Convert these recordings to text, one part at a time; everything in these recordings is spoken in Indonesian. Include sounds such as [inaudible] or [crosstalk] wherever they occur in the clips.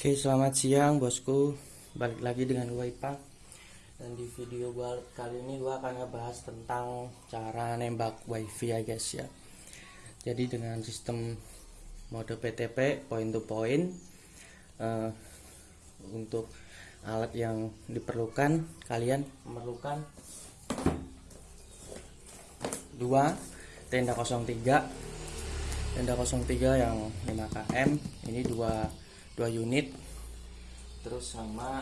Oke selamat siang bosku. Balik lagi dengan gue Ipang Dan di video gue kali ini gue akan ngebahas tentang Cara nembak wifi ya guys ya. Jadi dengan sistem Mode PTP point to point uh, Untuk alat yang diperlukan Kalian memerlukan Dua Tenda 03 Tenda 03 yang 5km Ini dua dua unit. Terus sama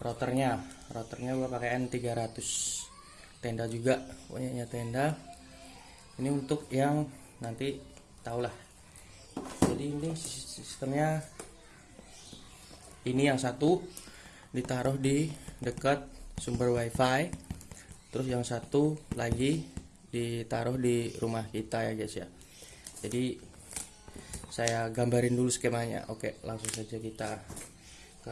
rotornya rotornya gua pakai N300 tenda juga punyanya tenda. Ini untuk yang nanti tahulah jadi ini sistemnya ini yang satu ditaruh di dekat sumber wifi. Terus yang satu lagi ditaruh di rumah kita ya guys ya. Jadi saya gambarin dulu skemanya. Oke langsung saja kita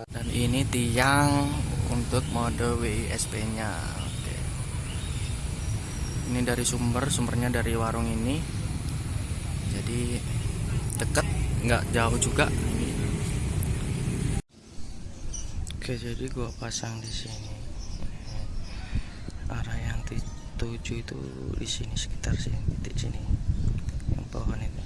dan ini tiang untuk mode WISP nya oke. Ini dari sumber sumbernya dari warung ini. Jadi deket nggak jauh juga. Oke jadi gua pasang di sini. Arah yang tujuh itu di sini sekitar sini titik sini yang pohon itu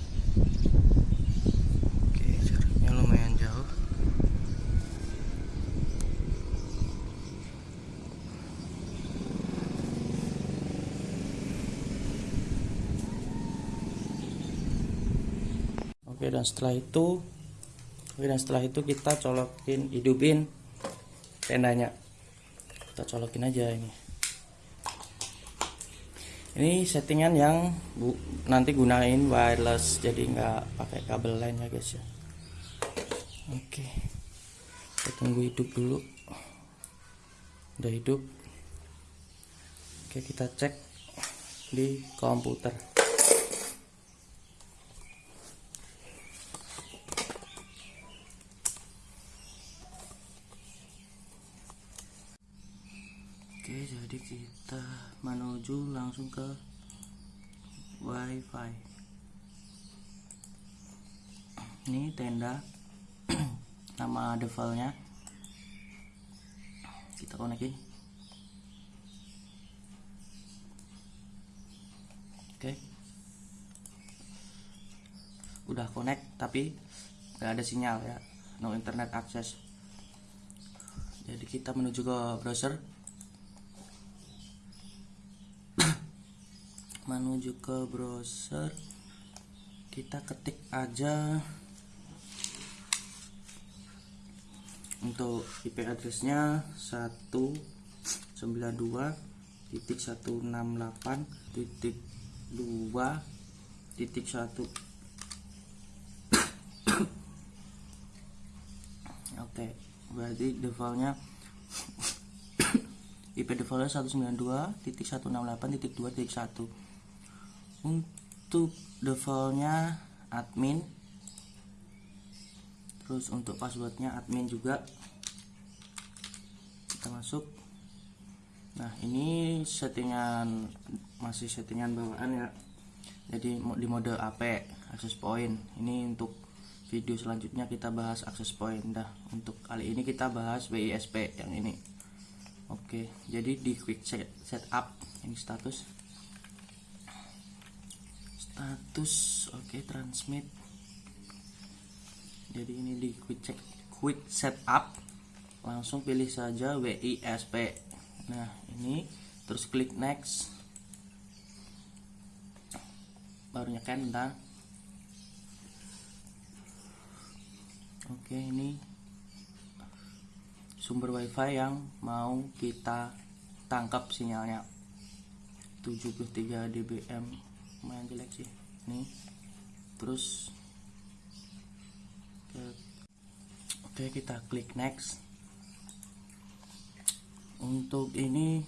oke dan setelah itu oke dan setelah itu kita colokin hidupin tendanya. Kita colokin aja ini. Ini settingan yang bu, nanti gunain wireless jadi nggak pakai kabel lain ya guys ya. Oke. Kita tunggu hidup dulu. Udah hidup. Oke kita cek di komputer Oke jadi kita menuju langsung ke wifi. Ini tenda. [clears throat] Nama defaultnya. Kita konekin oke. Udah connect tapi nggak ada sinyal ya. No internet access. Jadi kita menuju ke browser menuju ke browser. Kita ketik aja untuk IP addressnya 192 titik 168 titik 2 titik 1 [coughs] oke berarti defaultnya [coughs] IP defaultnya 192 titik 168 titik 2 titik 1 untuk defaultnya admin. Terus untuk passwordnya admin juga. Kita masuk. Nah ini settingan masih settingan bawaan ya. Jadi di mode AP access point ini untuk video selanjutnya kita bahas access point dah untuk kali ini kita bahas WISP yang ini. Oke jadi di quick set setup ini status oke okay, transmit. Jadi ini di quick check quick setup. Langsung pilih saja WISP nah ini terus klik next. Baru nyeken bentar. Oke ini sumber wifi yang mau kita tangkap sinyalnya. 73 dBm lumayan jelek sih. Nih. Terus ke, oke kita klik next. Untuk ini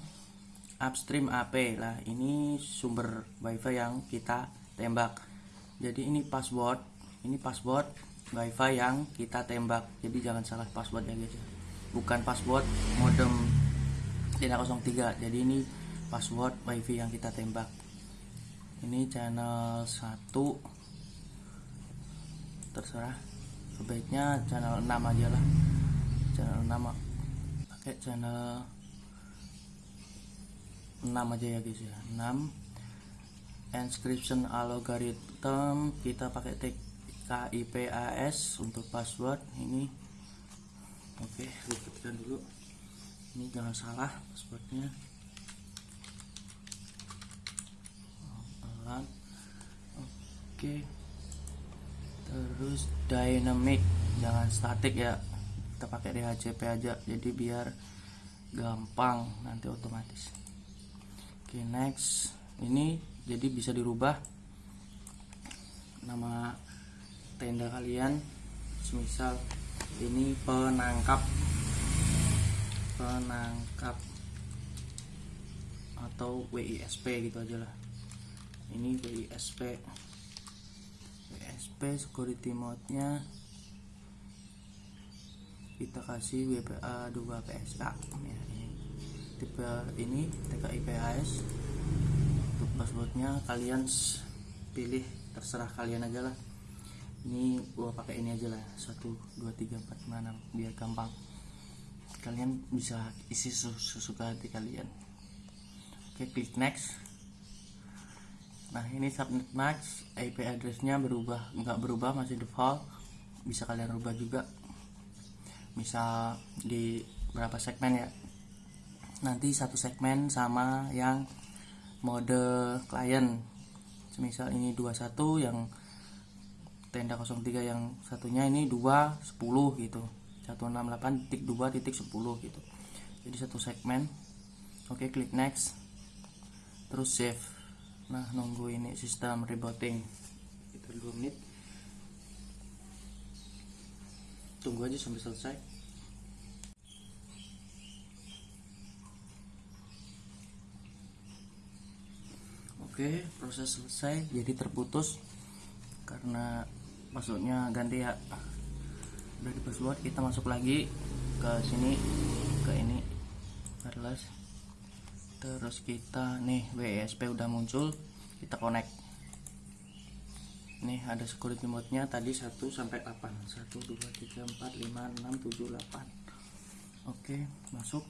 upstream AP lah ini sumber wifi yang kita tembak. Jadi ini password. Ini password wifi yang kita tembak. Jadi jangan salah password ya guys. Bukan password modem tidak 03 jadi ini password wifi yang kita tembak ini channel 1 terserah. Sebaiknya channel 6 aja lah. Channel 6 pakai channel 6 aja ya guys ya. 6 encryption algorithm kita pakai TKIPAS untuk password. Ini. Oke ribetkan dulu. Ini jangan salah passwordnya oke. Terus dynamic. Jangan statik ya. Kita pakai DHCP aja jadi biar gampang nanti otomatis. Oke next. Ini jadi bisa dirubah nama tenda kalian. Semisal ini penangkap. Penangkap atau WISP gitu aja lah ini WISP WISP security mode nya kita kasih WPA 2 PSK ya, ini tipe ini TKIPAS untuk passwordnya kalian pilih terserah kalian aja lah. Ini gua pakai ini aja lah. 1 2 3 4 5 6 biar gampang. Kalian bisa isi sesuka hati kalian. Oke klik next nah ini subnet max IP addressnya berubah nggak berubah masih default. Bisa kalian rubah juga. Misal di berapa segmen ya? Nanti satu segmen sama yang mode klien. Misal ini 21 yang tenda 03 yang satunya ini 2 10 gitu. 168.2.10 gitu. Jadi satu segmen. Oke klik next. Terus save nah nunggu ini sistem rebooting. Itu 2 menit. Tunggu aja sampai selesai. Oke proses selesai. Jadi terputus karena maksudnya ganti ya. Udah di password kita masuk lagi ke sini ke ini. Wireless terus kita nih WSP udah muncul kita connect. Nih ada security mode nya tadi 1 sampai 8 1 2 3 4 5 6 7 8 oke masuk.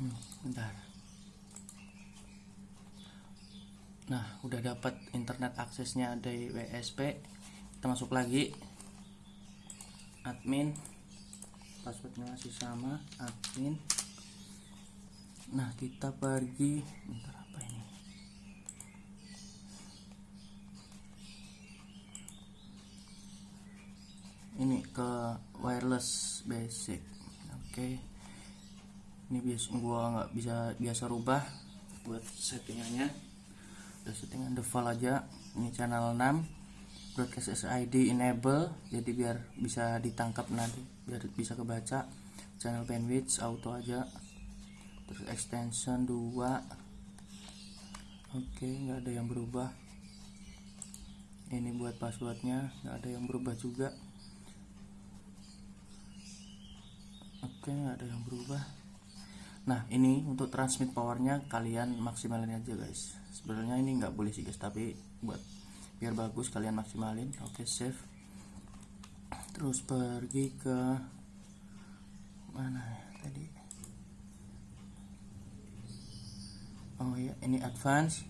Hmm, bentar. Nah udah dapat internet aksesnya dari WSP kita masuk lagi. Admin passwordnya masih sama admin. Nah kita pergi. Bentar apa ini? Ini ke wireless basic. Oke. Okay. ini biasa gua nggak bisa biasa rubah buat settingannya. Kita settingan default aja. Ini channel 6 broadcast SID enable jadi biar bisa ditangkap nanti biar bisa kebaca. Channel bandwidth auto aja. Terus extension 2 oke okay, nggak ada yang berubah. Ini buat passwordnya nggak ada yang berubah juga. Oke okay, nggak ada yang berubah. Nah ini untuk transmit powernya kalian maksimalin aja guys. Sebenarnya ini nggak boleh sih guys tapi buat biar bagus kalian maksimalin. Oke save. Terus pergi ke mana ya tadi? Oh ya ini advance.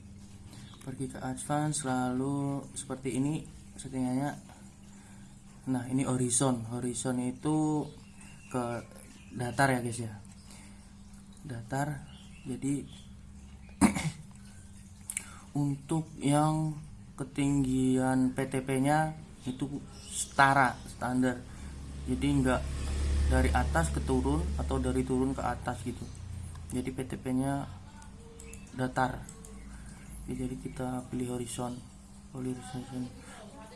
Pergi ke advance lalu seperti ini settingannya. Nah ini horizon. Horizon itu ke datar ya guys ya. Datar. Jadi [clears throat] untuk yang ketinggian PTP nya itu setara standar. Jadi enggak dari atas ke turun atau dari turun ke atas gitu. Jadi PTP nya datar. Jadi kita pilih horizon. Horizon.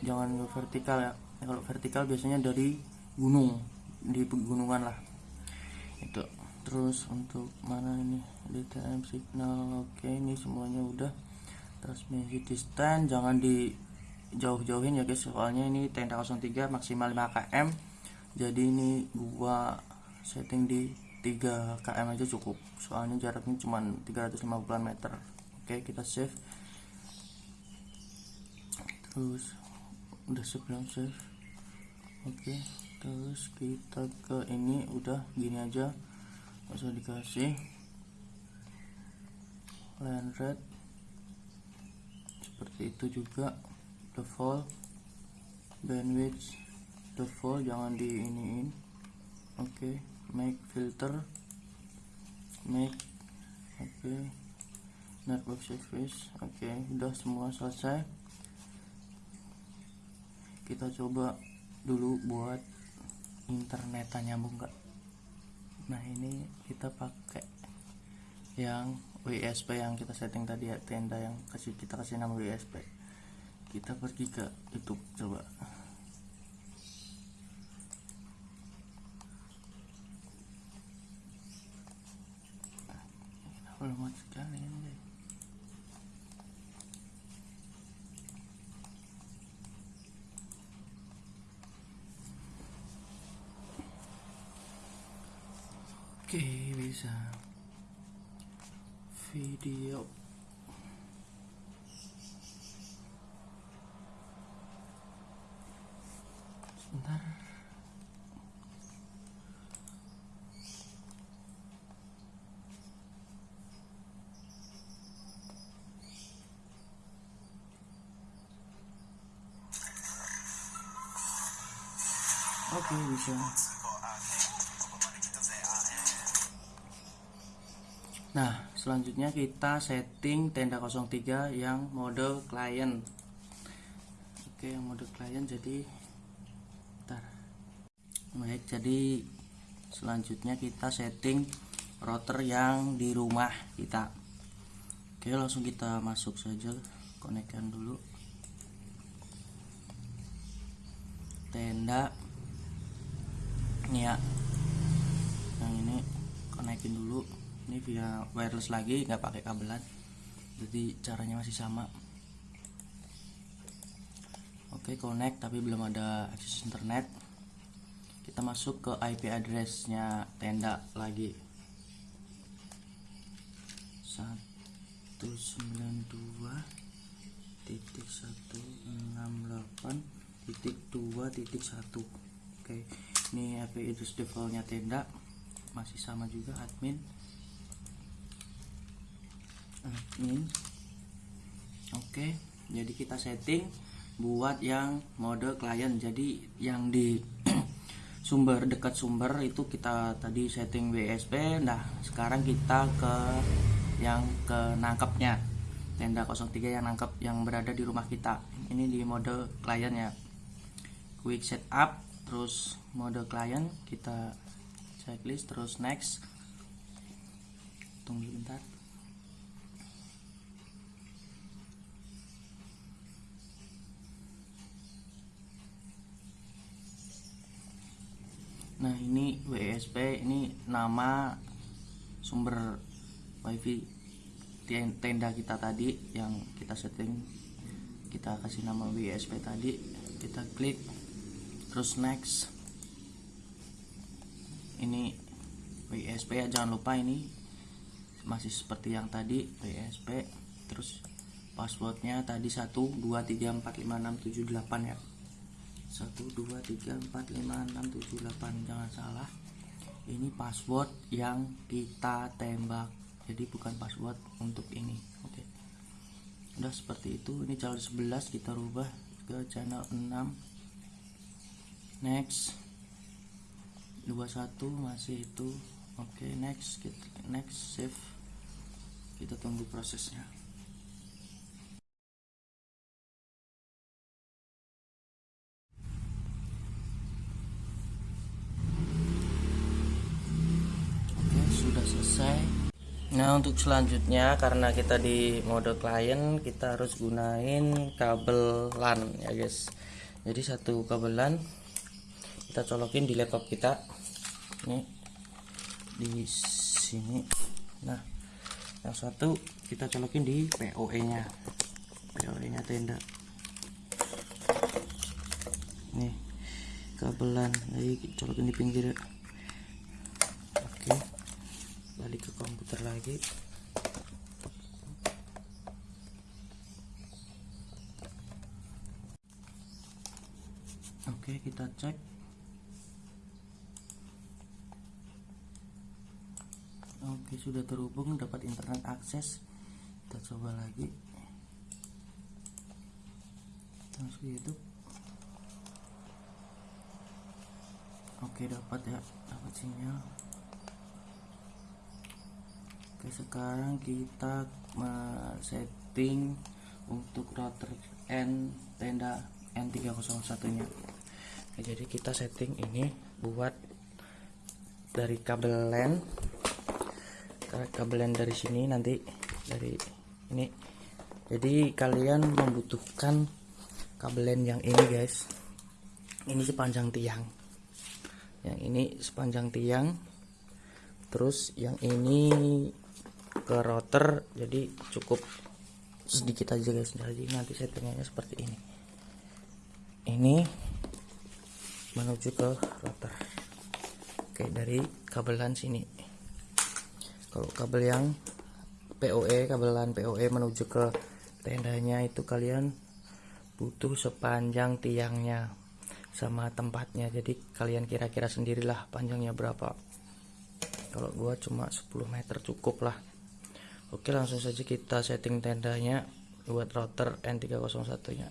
Jangan vertikal ya. Kalau vertikal biasanya dari gunung di pegunungan lah. Itu. Terus untuk mana ini? DTM signal. Oke ini semuanya udah transmisi distance jangan di jauh-jauhin ya guys. Soalnya ini tenda 03 maksimal 5 km. Jadi ini gua setting di 3 km aja cukup. Soalnya jaraknya cuma 350 meter. Oke kita save. Terus udah sebelum save? Oke terus kita ke ini. Udah gini aja. Usah dikasih. Line red seperti itu juga. Default bandwidth default jangan di iniin oke make filter make oke network service oke udah semua selesai. Kita coba dulu buat internetnya nyambung nggak? Nah ini kita pakai yang WSP yang kita setting tadi ya tenda yang kasih kita kasih nama WSP kita pergi ke YouTube coba. Lemot sekali ini oke bisa video. Sebentar oke okay, bisa Nah, selanjutnya kita setting tenda 03 yang mode client. Oke, yang mode client jadi Bentar. Baik, jadi selanjutnya kita setting router yang di rumah kita. Oke, langsung kita masuk saja, konekkan dulu. Tenda ini ya. Yang ini konekin dulu ini via wireless lagi nggak pakai kabelan jadi caranya masih sama. Oke connect tapi belum ada akses internet. Kita masuk ke IP addressnya tenda lagi. 192.168.2.1 oke ini IP address defaultnya tenda. Masih sama juga admin admin. Oke jadi kita setting buat yang mode klien. Jadi yang di [clears throat] sumber dekat sumber itu kita tadi setting WSP nah sekarang kita ke yang ke nangkepnya tenda 03 yang nangkep yang berada di rumah kita. Ini di mode klien ya. Quick setup terus mode klien kita checklist terus next. Tunggu bentar nah ini WSP ini nama sumber wifi tenda kita tadi yang kita setting. Kita kasih nama WSP tadi kita klik. Terus next. Ini WSP ya jangan lupa ini masih seperti yang tadi WSP terus passwordnya tadi 123456778 ya 1 2 3 4 5 6 7 8 jangan salah ini password yang kita tembak. Jadi bukan password untuk ini oke. Okay. udah seperti itu ini channel 11 kita rubah ke channel 6 next 21 masih itu. Oke okay, next next save. Kita tunggu prosesnya selesai nah untuk selanjutnya karena kita di mode klien kita harus gunain kabel LAN ya guys. Jadi satu kabel LAN kita colokin di laptop kita. Ini di sini. Nah yang satu kita colokin di PoE nya PoE nya tenda nih kabelan jadi colokin di pinggir. Oke balik ke komputer lagi. Oke kita cek. Oke sudah terhubung dapat internet akses. Kita coba lagi. Masuk YouTube. Oke dapat ya dapat sinyal sekarang kita setting untuk router N tenda N301 nya. Oke, jadi kita setting ini buat dari kabel LAN kabel LAN dari sini nanti dari ini. Jadi kalian membutuhkan kabel LAN yang ini guys. Ini sepanjang tiang. Yang ini sepanjang tiang. Terus yang ini ke router jadi cukup sedikit aja guys. Jadi nanti settingannya seperti ini. Ini menuju ke router. Oke dari kabelan sini. Kalau kabel yang POE kabelan POE menuju ke tendanya itu kalian butuh sepanjang tiangnya sama tempatnya. Jadi kalian kira-kira sendirilah panjangnya berapa. Kalau gua cuma 10 meter cukup lah oke langsung saja kita setting tendanya buat router N301 nya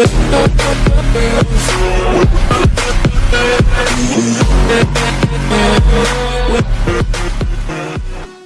With